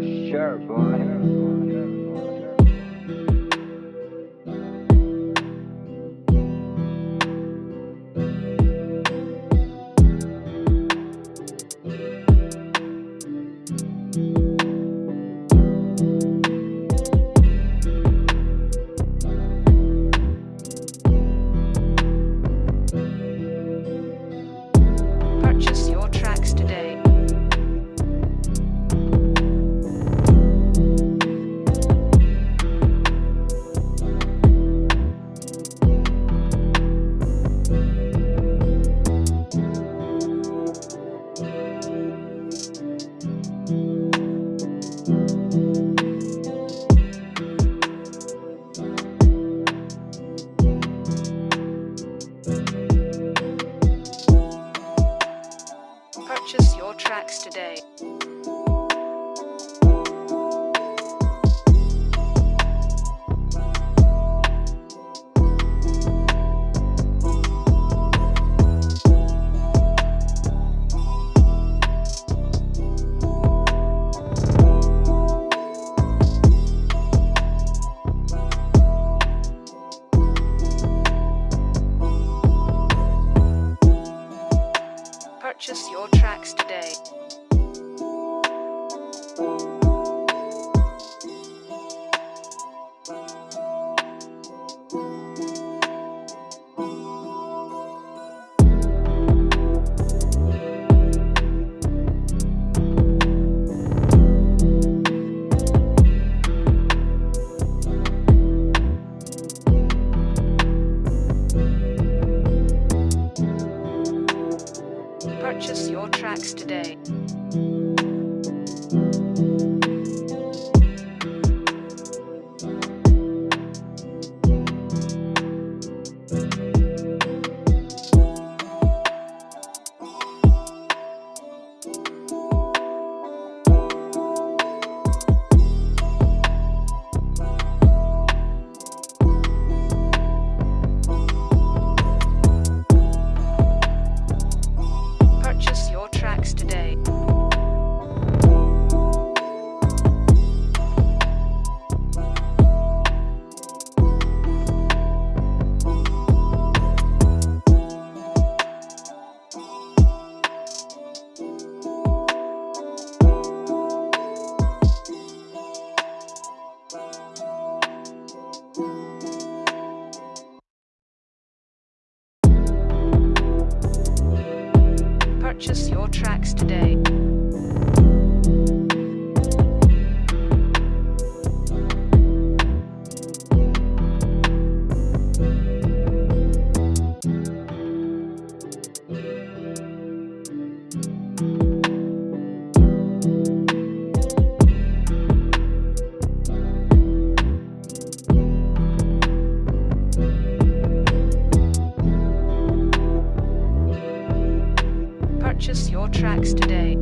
Sure, boy. Tracks today. Purchase your tracks today. Purchase your tracks today. Tracks today. Purchase your tracks today.